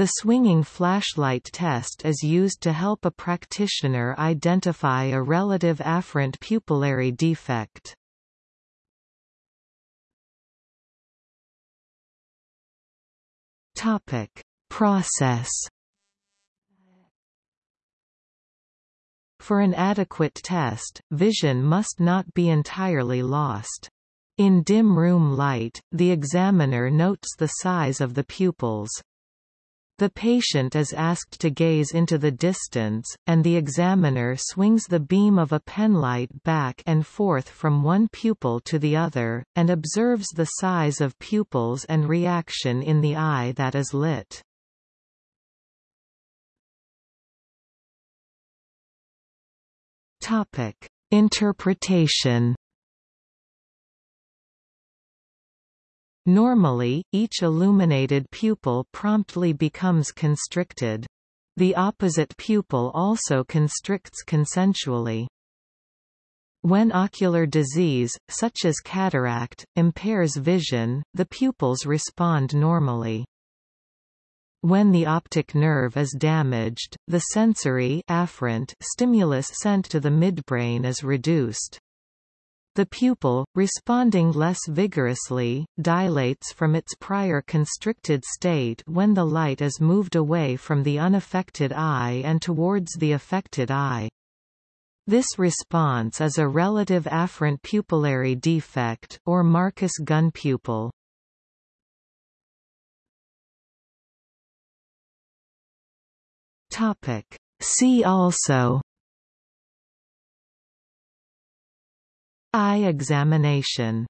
The swinging flashlight test is used to help a practitioner identify a relative afferent pupillary defect. Topic: Process For an adequate test, vision must not be entirely lost. In dim room light, the examiner notes the size of the pupils. The patient is asked to gaze into the distance, and the examiner swings the beam of a penlight back and forth from one pupil to the other, and observes the size of pupils and reaction in the eye that is lit. Interpretation. Normally, each illuminated pupil promptly becomes constricted. The opposite pupil also constricts consensually. When ocular disease, such as cataract, impairs vision, the pupils respond normally. When the optic nerve is damaged, the sensory afferent stimulus sent to the midbrain is reduced. The pupil, responding less vigorously, dilates from its prior constricted state when the light is moved away from the unaffected eye and towards the affected eye. This response is a relative afferent pupillary defect or Marcus Gunn pupil. Topic. See also Eye examination